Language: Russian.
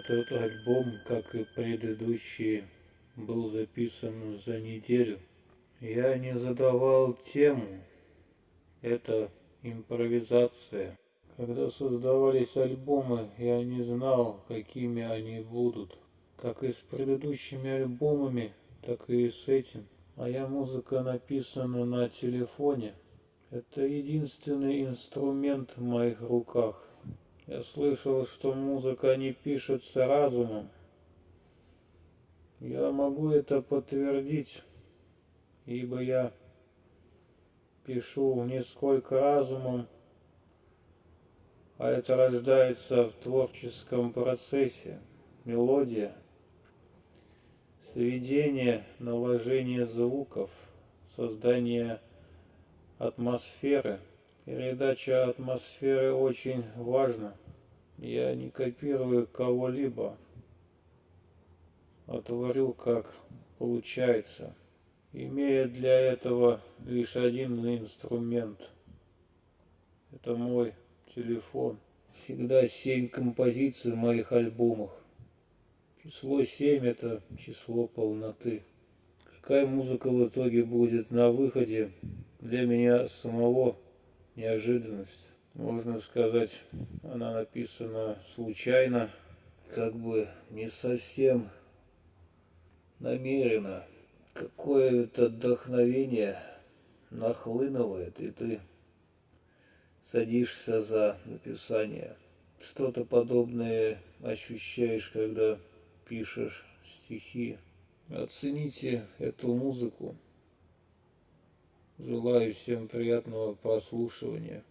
Этот альбом, как и предыдущие, был записан за неделю. Я не задавал тему. Это импровизация. Когда создавались альбомы, я не знал, какими они будут. Как и с предыдущими альбомами, так и с этим. Моя музыка написана на телефоне. Это единственный инструмент в моих руках. Я слышал, что музыка не пишется разумом. Я могу это подтвердить, ибо я пишу не сколько разумом, а это рождается в творческом процессе. Мелодия, сведение, наложение звуков, создание атмосферы – Передача атмосферы очень важна. Я не копирую кого-либо, а творю как получается, имея для этого лишь один инструмент. Это мой телефон. Всегда семь композиций в моих альбомах. Число семь это число полноты. Какая музыка в итоге будет на выходе для меня самого неожиданность. Можно сказать, она написана случайно, как бы не совсем намеренно. Какое-то вдохновение нахлынывает, и ты садишься за написание. Что-то подобное ощущаешь, когда пишешь стихи. Оцените эту музыку. Желаю всем приятного прослушивания.